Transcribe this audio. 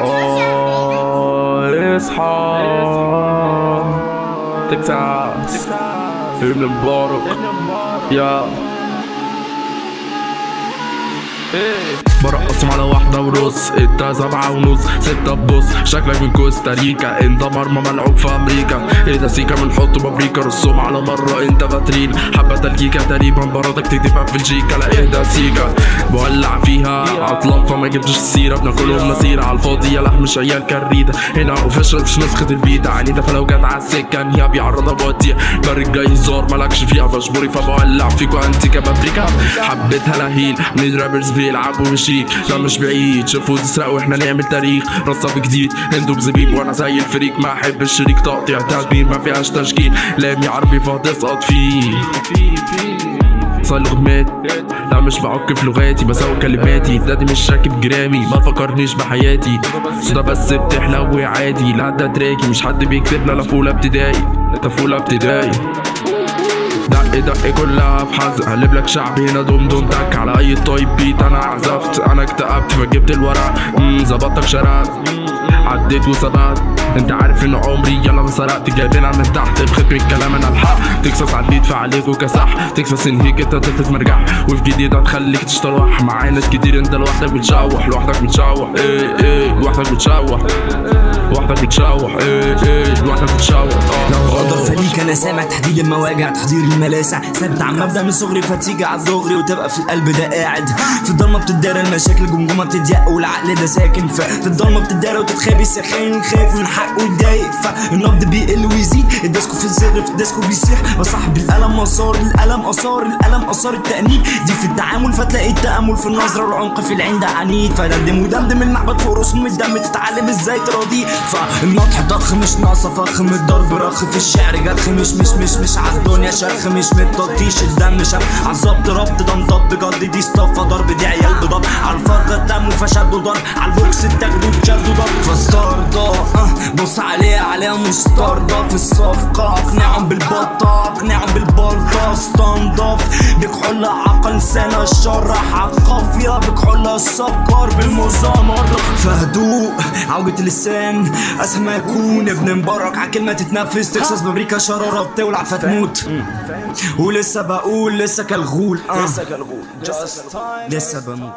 آه اصحى تكساس ابن مبارك يا برقصهم على واحدة ونص انت سبعة ونص ستة بص شكلك من كوستاريكا. انت مرمى ملعوب في أمريكا. إيه ده سيكا بنحط بابريكا رسوم على مرة انت فاترين. حبة تلكيكا تقريبا برادك تكتبها في بلجيكا لا إيه ده سيكا. بولع فيها عطلان فما جبتش السيرة بناكلهم مسيرة على الفاضي. يا لحم مش عيال كريدة. هنا اوفيشال مش نسخة البيتا عنيدة فلو جت على السكة. انهيها بيعرضها بوديها برج جاي زار مالكش فيها. فاشبوري فبولع فيكوا انتي كبابريكا حبيتها لهيل. من رابرز بيلعبوا بشيك لا مش بعيد. شافوا تسرق وإحنا نعمل تاريخ رصة جديد. أنتوا بزبيب وأنا زي الفريق. ما أحب الشريك تقطيع تدبير ما فيهاش تشكيل. لامي عربي فهتسقط فيه. صار لغمات لا مش بعك في لغاتي. بسوي كلماتي. دادي مش راكب جرامي. ما تفكرنيش بحياتي. صودا بس بتحلو عادي. لا ده تراكي. مش حد بيكتب لا فولة ابتدائي. انت فولة ابتدائي. دق دق كلها في حزق هقلب لك شعبي هنا دوم دوم تك. على أي طيب بيت أنا عزفت. أنا اكتئبت فجبت الورق. امم ظبطتك شرقت عديت وسبقت أنت عارف ان عمري يلا ما سرقت جايبينها من تحت بختم الكلام أنا الحق. تكساس عديت فعليك وكسح. تكساس انهيك أنت تلفت مرجع وفي جديد هتخليك تشتروح. معايا ناس كتير أنت لوحدك بتشوح. لوحدك بتشوح. إيه إيه لوحدك بتشوح. لوحدك بتشوح إيه إيه لوحدك بتشوح آه. لو غدر فليك أنا سامع تحديد المواجع تحضير الملاسع. ثابت عن مبدا من صغري فتيجي على الدغري وتبقى في القلب ده قاعد. في الضلمة بتدار المشاكل جمجمه بتضيق والعقل ده ساكن. في الضلمة بتدار وتتخابي السخان خايف من حقه يتضايق فالنبض بيقل ويزيد. الديسكو في الزر في الديسكو بيسيح. بصاحب القلم مسار القلم آثار القلم آثار التأنيب. دي في التعامل فتلاقي التأمل في النظرة. والعمق في العين ده عنيد. فدمدم ودمدم المعبد فوق رسوم الدم تتعلم إزاي تراضيه. فالنطح ضخ مش ناقصه فخ من الضرب رخ في الشعر. جرخ مش مش مش مش عالدنيا شرخ مش متطيش الدم شف عالظبط ربط ده مضب جد دي اصطفى ضرب دي عيال بضب. عالفرق الدم فشدوا ضرب عالبوكس اتاخدوا اتشدوا ضرب فستاردا آه، بص عليه عليها مستردة في الصفقة اقنعهم بالبطة اقنعهم بالبلطة. استنضف بكحول عقل سنة الشرح عالقافية بكحول السكر بالمزامرة فهدوء عوجة اللسان. اسهل ما يكون ابن مبارك. عالكلمة تتنفس تكساس بأمريكا. شرارة بتولع فتموت. ولسه بقول لسه كالغول. آه. لسه بموت.